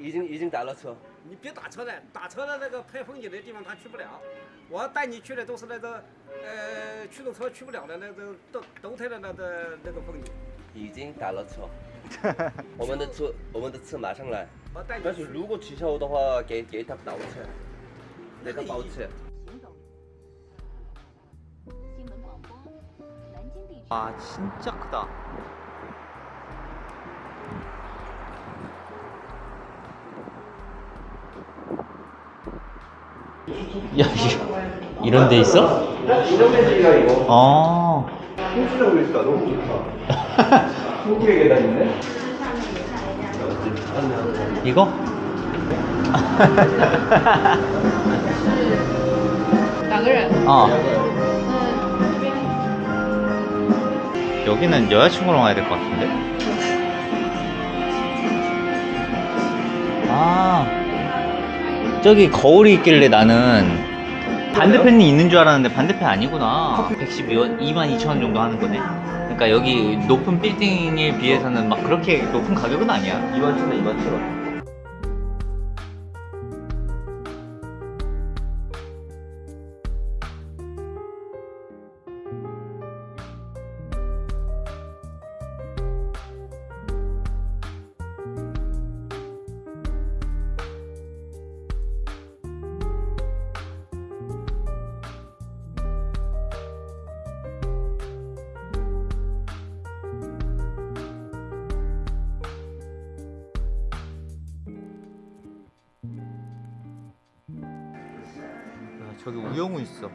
已经已经打了车，你别打车了，打车的那个拍风景的地方他去不了，我要带你去的都是那个，呃，驱动车去不了的那个冬冬天的那个那个风景。已经打了车，我们的车我们的车马上来。但是如果取消的话，给给他包车，给他包车。啊，真大！ 야 이- 이런 데 있어? 이런 메시지가 이거. 어 홍수라고 있으니까 너무 좋다. 한국에 계단 있네. 이거? 어 여기는 여자친구랑 와야 될 것 같은데 아 저기 거울이 있길래 나는 반대편이 있는 줄 알았는데 반대편 아니구나. 112원 22,000원 정도 하는 거네. 그러니까 여기 높은 빌딩에 비해서는 막 그렇게 높은 가격은 아니야. 2만 천 원, 2만 천. 원. 저기 우영우 있어.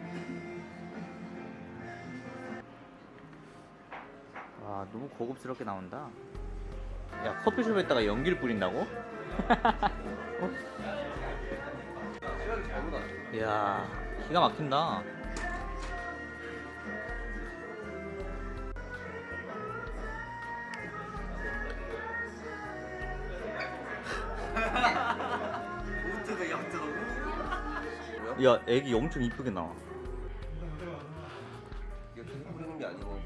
와, 너무 고급스럽게 나온다. 야, 커피숍에다가 연기를 뿌린다고? 어? 이야, 기가 막힌다. 야, 애기 엄청 이쁘게 나와. 이거 계속 뿌리는 게 아니고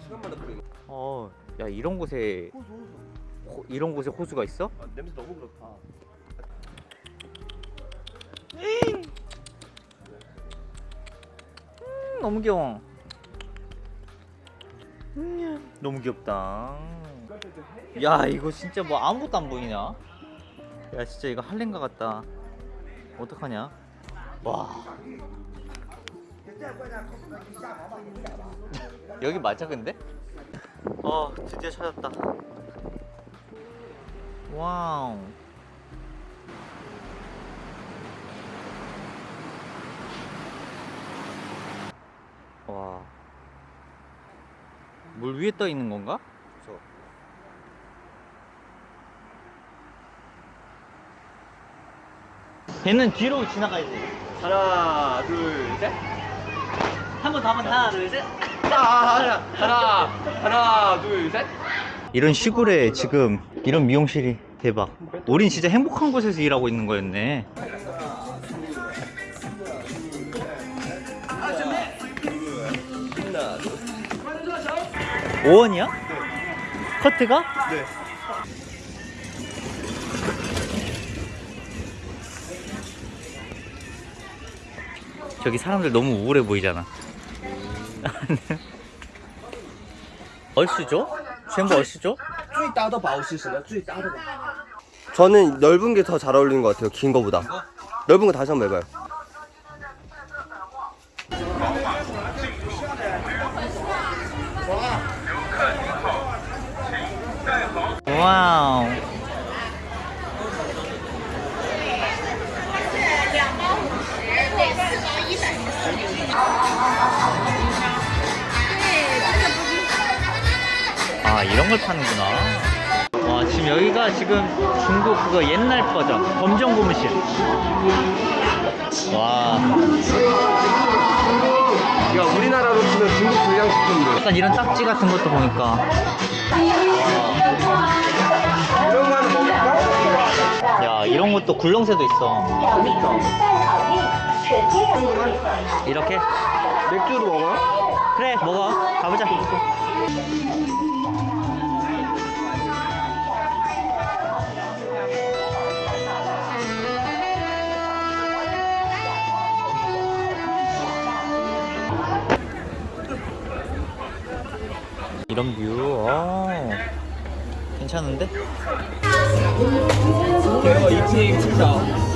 시간마다 뿌리는. 어, 야, 이런 곳에, 호수 호수. 호- 이런 곳에 호수가 있어? 아, 냄새 너무 그렇다. 음, 너무 귀여워. 음, 너무 귀엽다. 야, 이거 진짜 뭐 아무것도 안 보이냐? 야, 진짜 이거 할렌가 같다. 어떡하냐? 와. 여기 맞아, 근데? 어, 드디어 찾았다. 와우. 와. 물 위에 떠 있는 건가? 배는 뒤로 지나가야지. 하나, 둘, 셋. 한 번 더, 한 번, 하나, 둘, 셋. 하나, 하나, 하나, 둘, 셋. 이런 시골에 지금 이런 미용실이 대박. 우린 진짜 행복한 곳에서 일하고 있는 거였네. 하나, 둘. 5원이야? 커트가? 네. 저기 사람들 너무 우울해 보이잖아. 얼쑤죠? 전부 얼쑤죠? 最大的宝是什么？最大的宝。 저는 넓은 게 더 잘 어울리는 것 같아요. 긴 거보다. 넓은 거 다시 한번 해봐요. 와우. 이런 걸 파는구나. 와 지금 여기가 지금 중국 그거 옛날 버전 검정 고무신. 와 야 우리나라로 치면 중국 불량식품들. 약간 이런 딱지 같은 것도 보니까 이런 거 하나 먹을까? 야 이런 것도 굴렁쇠도 있어. 이렇게 맥주도 먹어요? 그래 먹어 가보자. 이런 뷰, 어, 괜찮은데?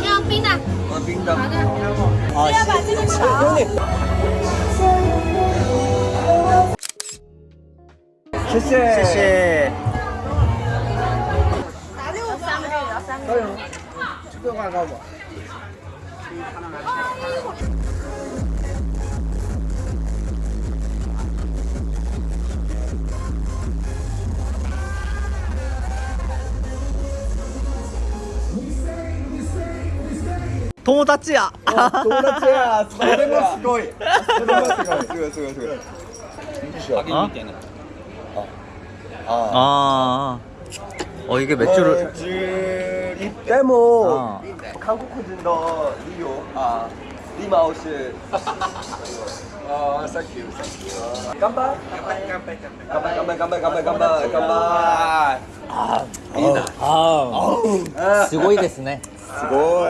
要冰的，冰的。好的。아, 要把这个炒。谢谢。谢谢。三个要三个。这个高不？ 도 모다치야. 友達や。それもすごい。それもすごい。すごいすごいすごい。 어? 아. 아. 어 이게 맥주를. でも 어. 韓国人の理由あリマをして啊，thank you thank you。乾杯干杯干杯干杯。乾杯乾杯乾杯乾杯乾杯乾杯いいな。ああ。すごいですね。すごい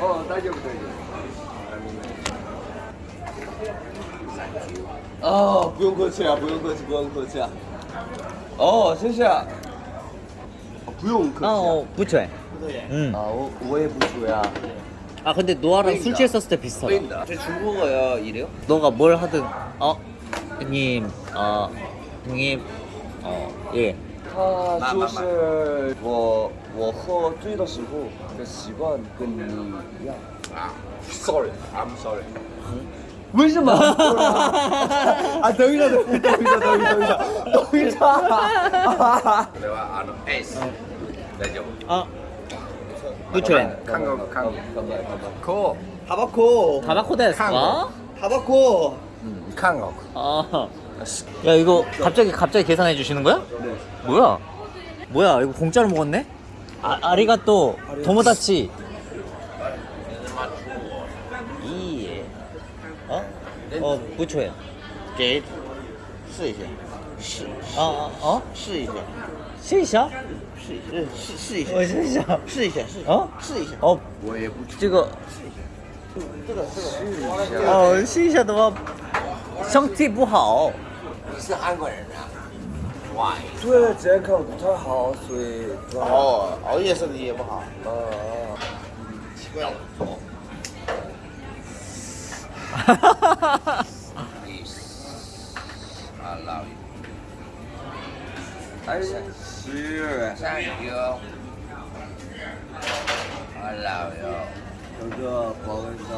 哦，大丈夫大丈夫。 아不用客气啊不用客气不用客气啊哦谢谢啊不用客气 아 啊 어, 부채. 응. 아 어, 오해 부수야 아 근데 노아랑 술 취했었을 때 비슷하다. 对的。 제 중국어야 이래요? 너가 뭘 하든 어 형님 어 형님 어 예. 他就是我我喝醉的时候 Percival Genia. 아, 더위다, 더위다, 더위다, 더위다. 더위다. 내가 아는 에이스. 어. 내죠. 아. 부천. 한국, 한국. 코. 타바코. 타바코 됐어? 타바코. 음, 한국. 아. 야 이거 갑자기 갑자기 계산해 주시는 거야? 네. 뭐야? 뭐야 이거 공짜로 먹었네? 아 아리가또 도모다치. 이. 어? 어 부채. 给试一下，试 아, 아 어? 试一下，试一下试一下，试试一下，我试一下试一下，试一下，哦试一下。 어 我也不这个这个这个，哦试一下的话身体不好你是韩国人啊 对，这样看不太好，所以哦，熬夜身体也不好。嗯，奇怪了。哈哈哈哈。哈！I love you. I love you. 大家，谢谢，thank you. I love you. 哥哥，保温战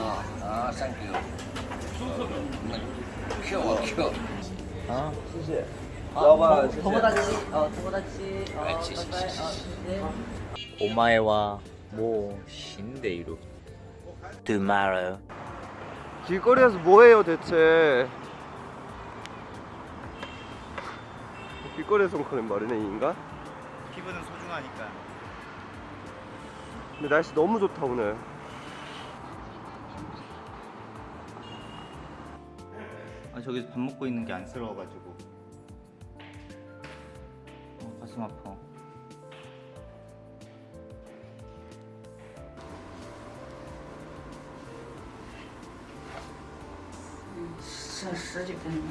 啊，thank you. Q Q. 啊，谢谢。 아, 너가 더보다지 어 더보다지 어, 어 네. 오마에와 모 신데이루. Tomorrow. 길거리에서 뭐해요 대체? 길거리에서 하는 말이네 인가? 피부는 소중하니까. 근데 날씨 너무 좋다 오늘. 아 저기서 밥 먹고 있는 게 안쓰러워가지고. 가슴 아파 진짜 쓰지겠네.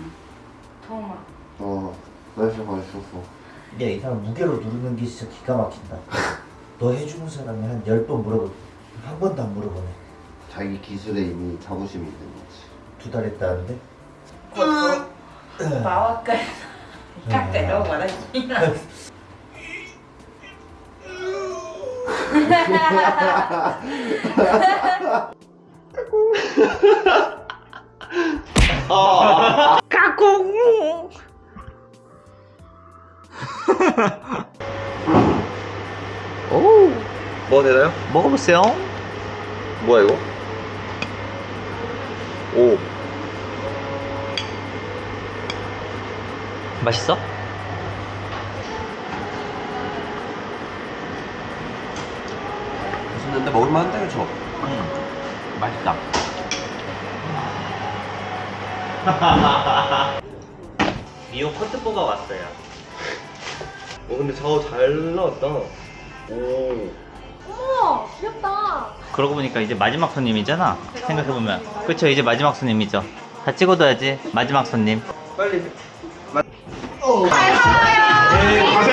통화 어 날씨 맛있었어. 근데 이 사람 무게로 누르는 게 진짜 기가 막힌다. 너 해주는 사람이 한 10번 물어보 한 번도 안 물어보네. 자기 기술에 이미 자부심이 있는 거지. 두 달 했다는데? 응. 마와까지 깎대 너무 많았지. 까꿍. 오, 뭐 되나요? 먹어보세요. 뭐야 이거? 오 맛있어? 맛있는데 먹을만한데 그쵸? 음, 맛있다. 미오 커트보가 왔어요. 어 근데 저거 잘 나왔다 오 어머, 귀엽다. 그러고 보니까 이제 마지막 손님이잖아. 생각해보면. 그쵸, 이제 마지막 손님이죠. 다 찍어둬야지. 마지막 손님. 빨리 잘 먹어요.